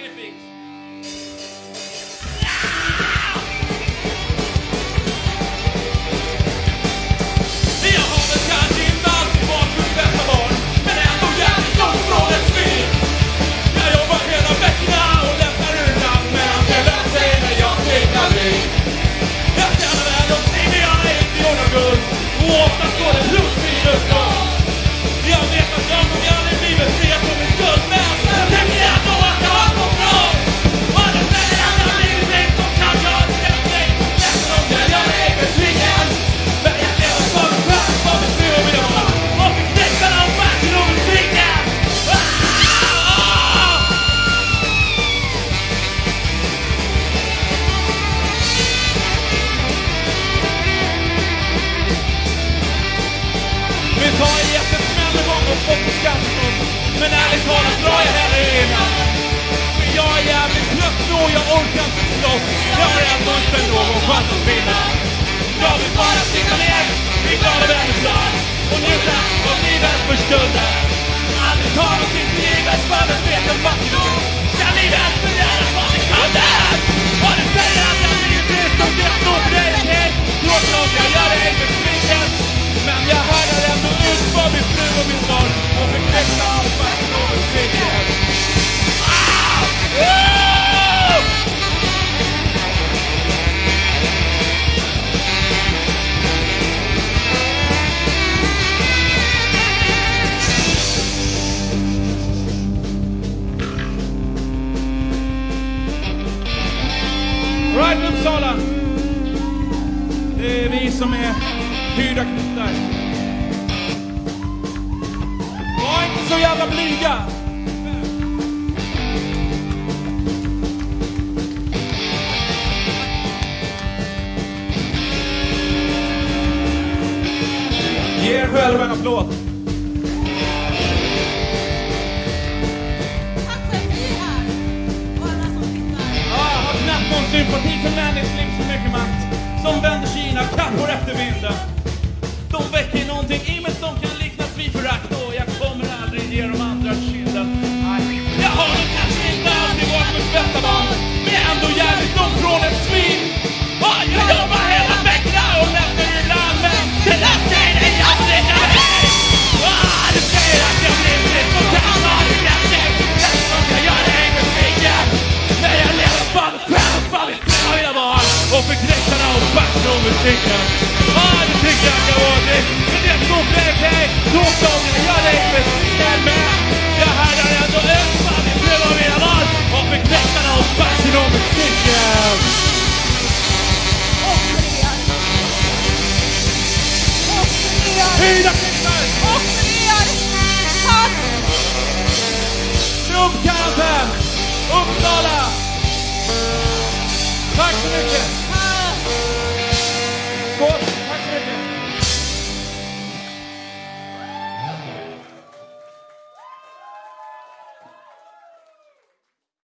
Vai, chans att vinna. Jag vill bara sitta ner i glada vänners och njuta av livet för stunden. Pride Uppsala! Det är vi som är hyrda knutar. Var inte så jävla blyga! Ge er själva en applåd. But he's a man that lives tycker jag. Ja, det tycker jag ska vara det. Men det står fler till dig. Torsdagen, jag lever sen med. Jag hade ändå önskat i flera mina land. Och förklättrarna och backen och musiken. Fyra klippar! Och! Uppsala! Tack så mycket!